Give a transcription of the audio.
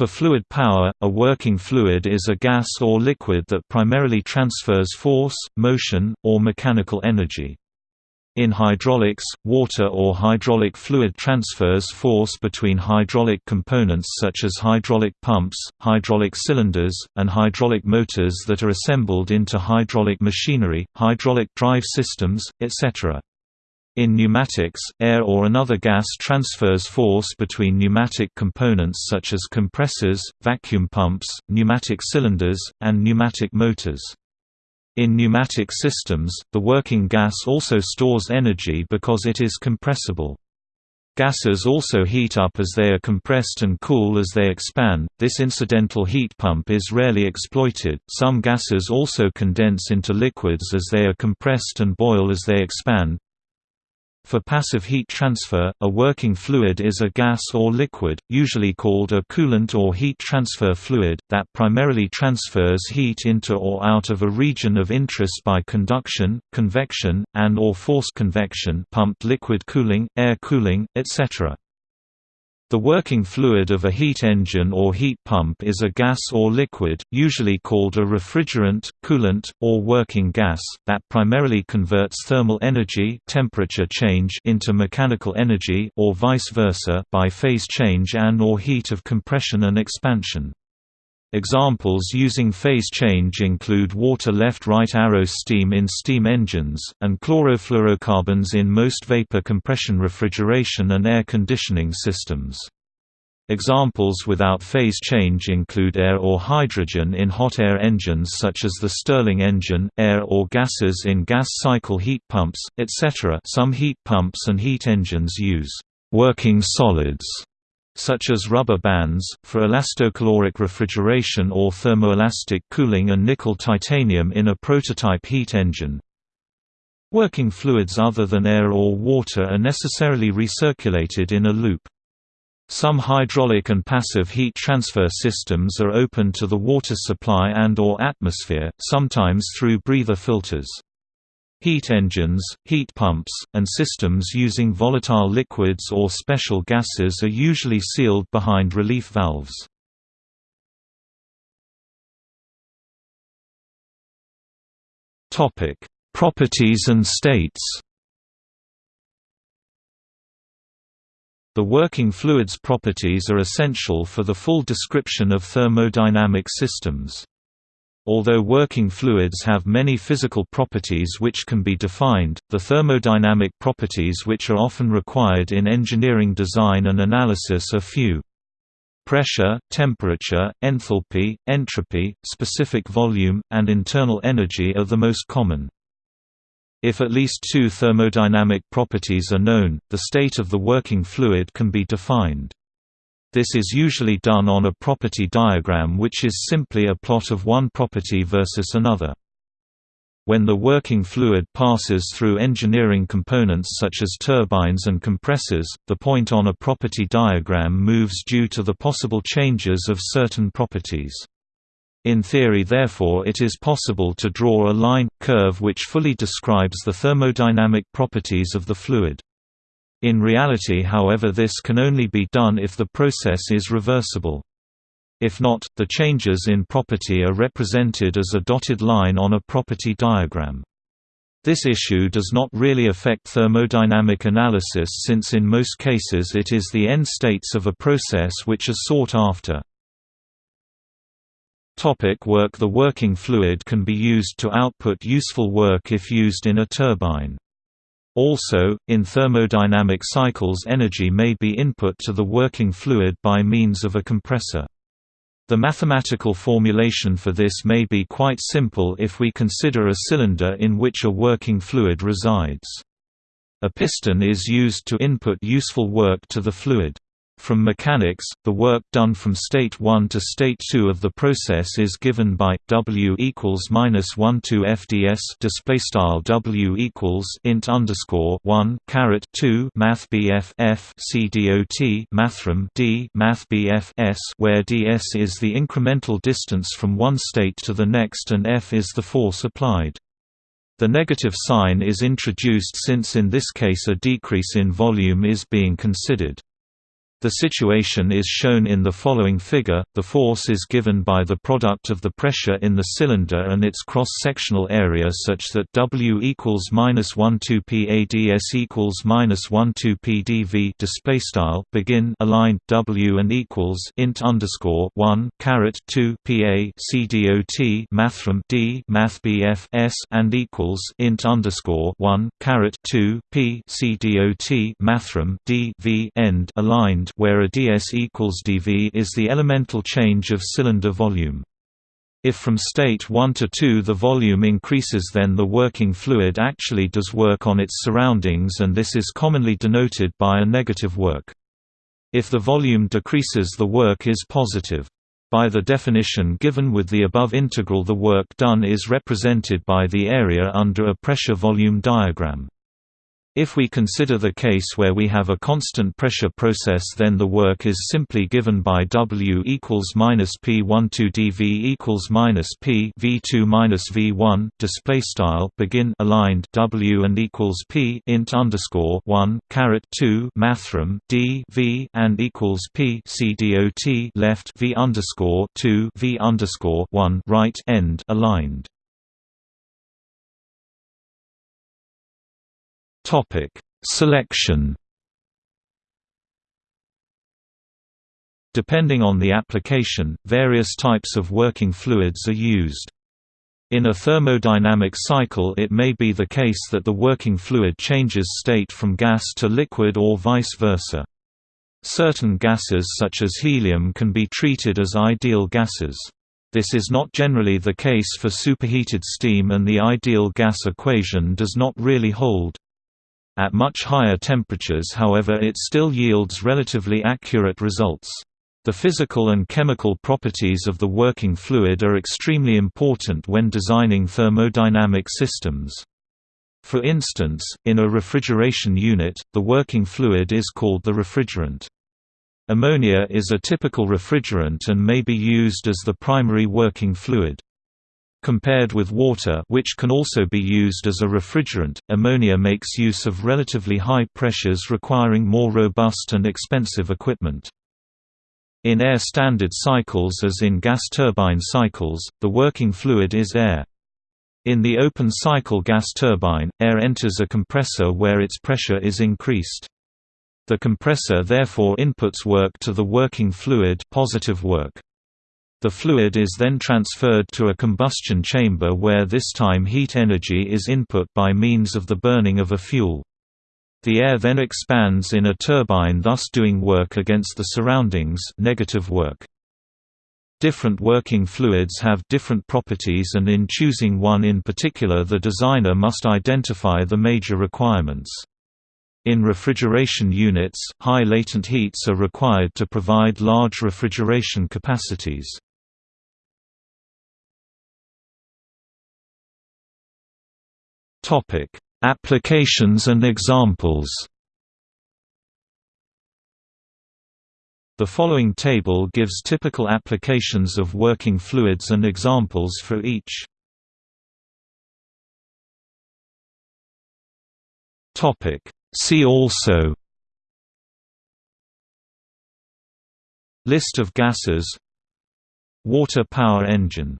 For fluid power, a working fluid is a gas or liquid that primarily transfers force, motion, or mechanical energy. In hydraulics, water or hydraulic fluid transfers force between hydraulic components such as hydraulic pumps, hydraulic cylinders, and hydraulic motors that are assembled into hydraulic machinery, hydraulic drive systems, etc. In pneumatics, air or another gas transfers force between pneumatic components such as compressors, vacuum pumps, pneumatic cylinders, and pneumatic motors. In pneumatic systems, the working gas also stores energy because it is compressible. Gases also heat up as they are compressed and cool as they expand. This incidental heat pump is rarely exploited. Some gases also condense into liquids as they are compressed and boil as they expand. For passive heat transfer, a working fluid is a gas or liquid, usually called a coolant or heat transfer fluid, that primarily transfers heat into or out of a region of interest by conduction, convection, and or forced convection pumped liquid cooling, air cooling, etc. The working fluid of a heat engine or heat pump is a gas or liquid, usually called a refrigerant, coolant, or working gas, that primarily converts thermal energy temperature change into mechanical energy or vice versa by phase change and or heat of compression and expansion. Examples using phase change include water left-right arrow steam in steam engines, and chlorofluorocarbons in most vapor compression refrigeration and air conditioning systems. Examples without phase change include air or hydrogen in hot air engines such as the Stirling engine, air or gases in gas cycle heat pumps, etc. Some heat pumps and heat engines use working solids such as rubber bands, for elastocaloric refrigeration or thermoelastic cooling and nickel-titanium in a prototype heat engine. Working fluids other than air or water are necessarily recirculated in a loop. Some hydraulic and passive heat transfer systems are open to the water supply and or atmosphere, sometimes through breather filters. Heat engines, heat pumps, and systems using volatile liquids or special gases are usually sealed behind relief valves. Properties and states The working fluid's properties are essential for the full description of thermodynamic systems. Although working fluids have many physical properties which can be defined, the thermodynamic properties which are often required in engineering design and analysis are few. Pressure, temperature, enthalpy, entropy, specific volume, and internal energy are the most common. If at least two thermodynamic properties are known, the state of the working fluid can be defined. This is usually done on a property diagram which is simply a plot of one property versus another. When the working fluid passes through engineering components such as turbines and compressors, the point on a property diagram moves due to the possible changes of certain properties. In theory therefore it is possible to draw a line, curve which fully describes the thermodynamic properties of the fluid. In reality however this can only be done if the process is reversible. If not, the changes in property are represented as a dotted line on a property diagram. This issue does not really affect thermodynamic analysis since in most cases it is the end states of a process which are sought after. Topic work The working fluid can be used to output useful work if used in a turbine. Also, in thermodynamic cycles energy may be input to the working fluid by means of a compressor. The mathematical formulation for this may be quite simple if we consider a cylinder in which a working fluid resides. A piston is used to input useful work to the fluid. From mechanics, the work done from state 1 to state 2 of the process is given by W equals minus 1 to FDS display style W equals int underscore 1 caret 2 Math BF F Mathrm D Math BF S where ds is the incremental distance from one state to the next and F is the force applied. The negative sign is introduced since in this case a decrease in volume is being considered. The situation is shown in the following figure. The force is given by the product of the pressure in the cylinder and its cross-sectional area such that W equals minus 12 PADS equals minus 12 PdV display style begin aligned W and equals int underscore 1 caret 2 PA CDOT mathrm D math BF S and equals int underscore 1 caret 2 P mathrm D V end aligned where a ds equals dV is the elemental change of cylinder volume. If from state 1 to 2 the volume increases then the working fluid actually does work on its surroundings and this is commonly denoted by a negative work. If the volume decreases the work is positive. By the definition given with the above integral the work done is represented by the area under a pressure-volume diagram. If we consider the case where we have a constant pressure process then the work is simply given by W equals minus P12 dV equals minus P V2 minus V1 display style begin aligned W and equals P int underscore 1 caret 2 mathrm D V and equals P C dot left V underscore 2 V underscore 1 right end aligned Topic: Selection. Depending on the application, various types of working fluids are used. In a thermodynamic cycle it may be the case that the working fluid changes state from gas to liquid or vice versa. Certain gases such as helium can be treated as ideal gases. This is not generally the case for superheated steam and the ideal gas equation does not really hold. At much higher temperatures however it still yields relatively accurate results. The physical and chemical properties of the working fluid are extremely important when designing thermodynamic systems. For instance, in a refrigeration unit, the working fluid is called the refrigerant. Ammonia is a typical refrigerant and may be used as the primary working fluid. Compared with water which can also be used as a refrigerant, ammonia makes use of relatively high pressures requiring more robust and expensive equipment. In air standard cycles as in gas turbine cycles, the working fluid is air. In the open cycle gas turbine, air enters a compressor where its pressure is increased. The compressor therefore inputs work to the working fluid positive work. The fluid is then transferred to a combustion chamber where this time heat energy is input by means of the burning of a fuel. The air then expands in a turbine thus doing work against the surroundings negative work. Different working fluids have different properties and in choosing one in particular the designer must identify the major requirements. In refrigeration units, high latent heats are required to provide large refrigeration capacities. Topic: Applications and examples. The following table gives typical applications of working fluids and examples for each. Topic: See also. List of gases. Water power engine